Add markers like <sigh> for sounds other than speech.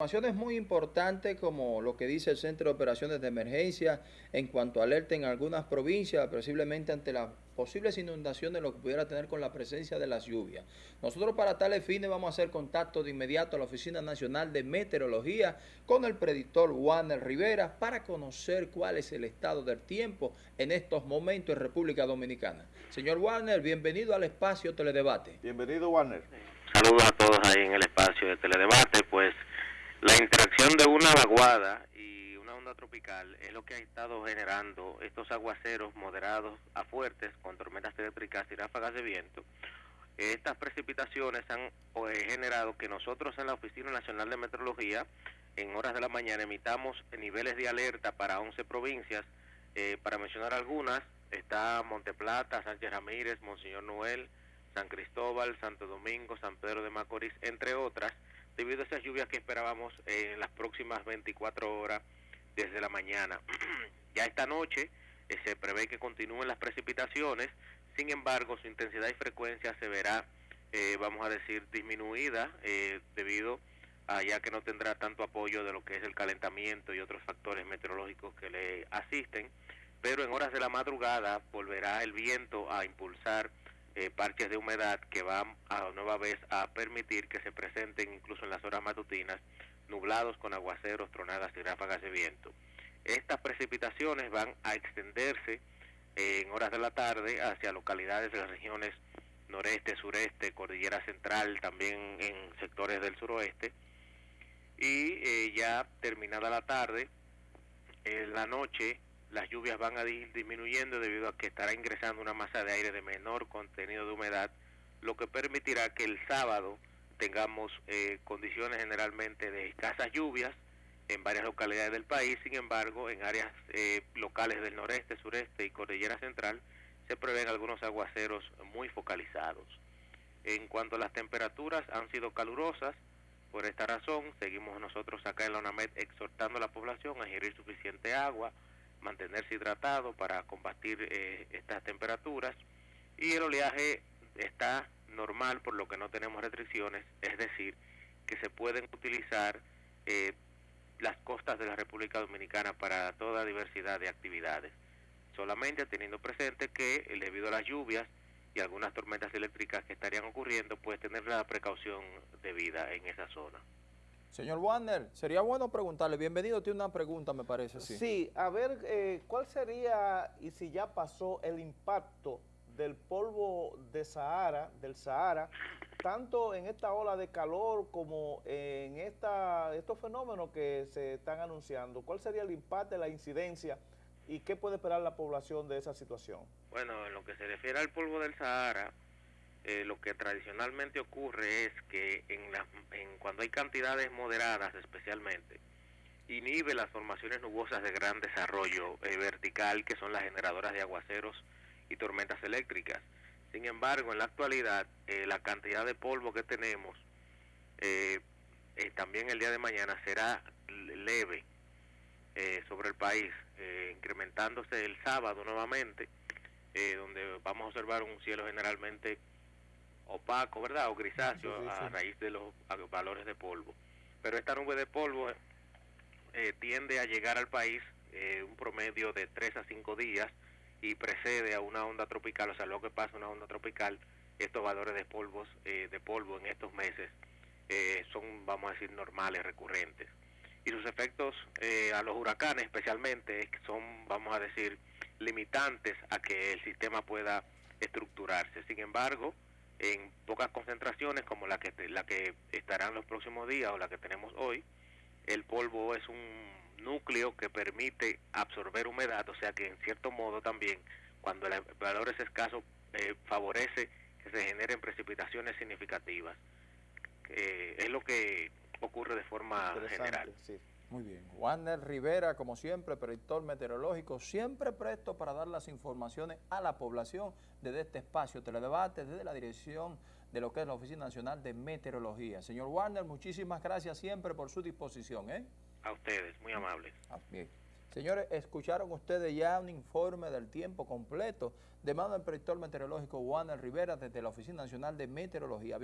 Informaciones muy importantes como lo que dice el Centro de Operaciones de Emergencia en cuanto a alerta en algunas provincias, posiblemente ante las posibles inundaciones, lo que pudiera tener con la presencia de las lluvias. Nosotros para tales fines vamos a hacer contacto de inmediato a la Oficina Nacional de Meteorología con el predictor Warner Rivera para conocer cuál es el estado del tiempo en estos momentos en República Dominicana. Señor Warner, bienvenido al espacio Teledebate. Bienvenido Warner. Saludos a todos ahí en el espacio de Teledebate, interacción de una vaguada y una onda tropical es lo que ha estado generando estos aguaceros moderados a fuertes con tormentas eléctricas y ráfagas de viento. Estas precipitaciones han pues, generado que nosotros en la Oficina Nacional de Meteorología en horas de la mañana emitamos niveles de alerta para 11 provincias. Eh, para mencionar algunas, está Monteplata, Sánchez Ramírez, Monseñor Noel, San Cristóbal, Santo Domingo, San Pedro de Macorís, entre otras debido a esas lluvias que esperábamos en las próximas 24 horas desde la mañana. <clears throat> ya esta noche eh, se prevé que continúen las precipitaciones, sin embargo su intensidad y frecuencia se verá, eh, vamos a decir, disminuida eh, debido a ya que no tendrá tanto apoyo de lo que es el calentamiento y otros factores meteorológicos que le asisten, pero en horas de la madrugada volverá el viento a impulsar eh, parches de humedad que van a nueva vez a permitir que se presenten incluso en las horas matutinas nublados con aguaceros, tronadas y ráfagas de viento. Estas precipitaciones van a extenderse eh, en horas de la tarde hacia localidades de las regiones noreste, sureste, cordillera central, también en sectores del suroeste. Y eh, ya terminada la tarde, en la noche las lluvias van a disminuyendo debido a que estará ingresando una masa de aire de menor contenido de humedad, lo que permitirá que el sábado tengamos eh, condiciones generalmente de escasas lluvias en varias localidades del país, sin embargo, en áreas eh, locales del noreste, sureste y cordillera central se prevén algunos aguaceros muy focalizados. En cuanto a las temperaturas, han sido calurosas, por esta razón seguimos nosotros acá en la UNAMED exhortando a la población a ingerir suficiente agua, mantenerse hidratado para combatir eh, estas temperaturas. Y el oleaje está normal por lo que no tenemos restricciones, es decir, que se pueden utilizar eh, las costas de la República Dominicana para toda diversidad de actividades, solamente teniendo presente que eh, debido a las lluvias y algunas tormentas eléctricas que estarían ocurriendo, puede tener la precaución debida en esa zona. Señor Warner, sería bueno preguntarle, bienvenido, tiene una pregunta me parece. Sí, sí a ver, eh, ¿cuál sería, y si ya pasó, el impacto del polvo de Sahara, del Sahara, tanto en esta ola de calor como en esta, estos fenómenos que se están anunciando? ¿Cuál sería el impacto, la incidencia y qué puede esperar la población de esa situación? Bueno, en lo que se refiere al polvo del Sahara, eh, lo que tradicionalmente ocurre es que en, la, en cuando hay cantidades moderadas especialmente, inhibe las formaciones nubosas de gran desarrollo eh, vertical que son las generadoras de aguaceros y tormentas eléctricas. Sin embargo, en la actualidad, eh, la cantidad de polvo que tenemos también el día de mañana será leve sobre el país, incrementándose el sábado nuevamente, donde vamos a observar un cielo generalmente opaco, ¿verdad? O grisáceo a raíz de los valores de polvo. Pero esta nube de polvo eh, tiende a llegar al país eh, un promedio de 3 a 5 días y precede a una onda tropical, o sea, lo que pasa una onda tropical, estos valores de polvos eh, de polvo en estos meses son, vamos a decir, normales, recurrentes. Y sus efectos a los huracanes especialmente son, vamos a decir, limitantes a que el sistema pueda estructurarse. Sin embargo, en pocas concentraciones como la que la que estarán los próximos días o la que tenemos hoy, el polvo es un núcleo que permite absorber humedad, o sea que en cierto modo también cuando el valor es escaso eh, favorece que se generen precipitaciones significativas. Eh, es lo que ocurre de forma general. Muy bien. Warner Rivera, como siempre, predictor meteorológico, siempre presto para dar las informaciones a la población desde este espacio teledebate, desde la dirección de lo que es la Oficina Nacional de Meteorología. Señor Warner, muchísimas gracias siempre por su disposición. ¿eh? A ustedes, muy amables. Ah, bien. Señores, escucharon ustedes ya un informe del tiempo completo de mano del predictor meteorológico Warner Rivera desde la Oficina Nacional de Meteorología.